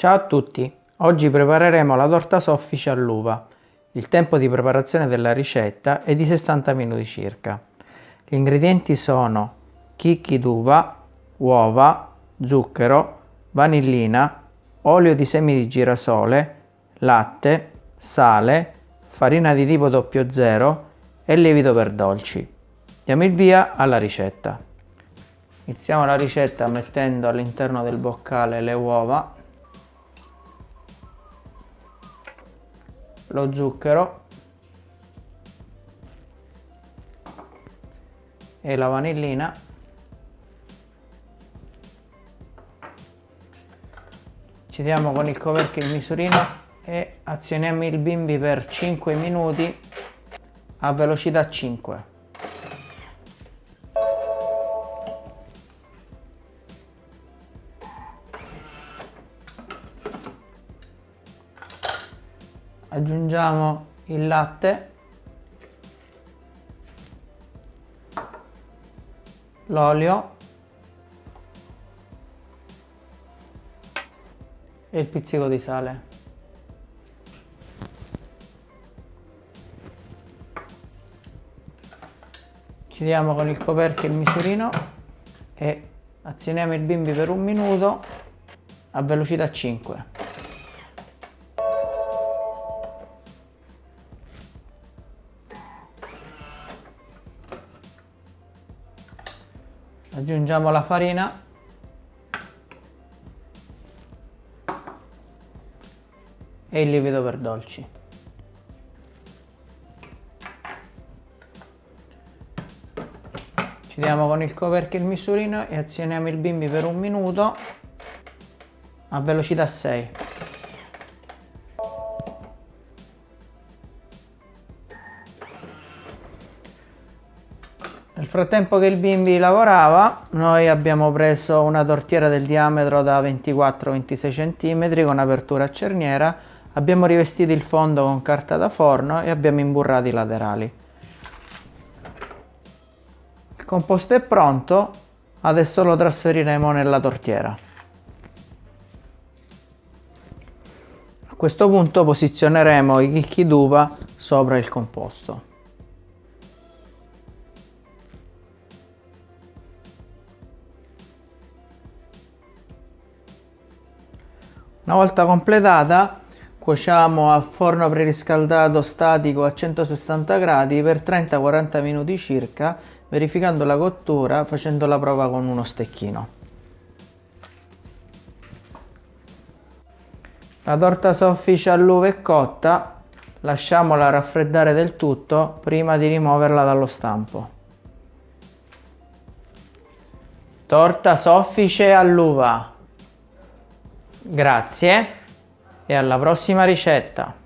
Ciao a tutti! Oggi prepareremo la torta soffice all'uva. Il tempo di preparazione della ricetta è di 60 minuti circa. Gli ingredienti sono chicchi d'uva, uova, zucchero, vanillina, olio di semi di girasole, latte, sale, farina di tipo 00 e lievito per dolci. Diamo il via alla ricetta. Iniziamo la ricetta mettendo all'interno del boccale le uova lo zucchero e la vanillina. Ci diamo con il coperchio il misurino e azioniamo il bimbi per 5 minuti a velocità 5 aggiungiamo il latte. L'olio. E il pizzico di sale. Chiudiamo con il coperchio il misurino e azioniamo il bimbi per un minuto a velocità 5 aggiungiamo la farina. E il lievito per dolci. Chiudiamo con il coperchio il misurino e azioniamo il bimbi per un minuto a velocità 6 Nel frattempo che il bimbi lavorava, noi abbiamo preso una tortiera del diametro da 24-26 cm con apertura a cerniera, abbiamo rivestito il fondo con carta da forno e abbiamo imburrato i laterali. Il composto è pronto, adesso lo trasferiremo nella tortiera. A questo punto posizioneremo i chicchi d'uva sopra il composto. Una volta completata cuociamo a forno preriscaldato statico a 160 gradi per 30-40 minuti circa verificando la cottura facendo la prova con uno stecchino. La torta soffice all'uva è cotta, lasciamola raffreddare del tutto prima di rimuoverla dallo stampo. Torta soffice all'uva Grazie e alla prossima ricetta!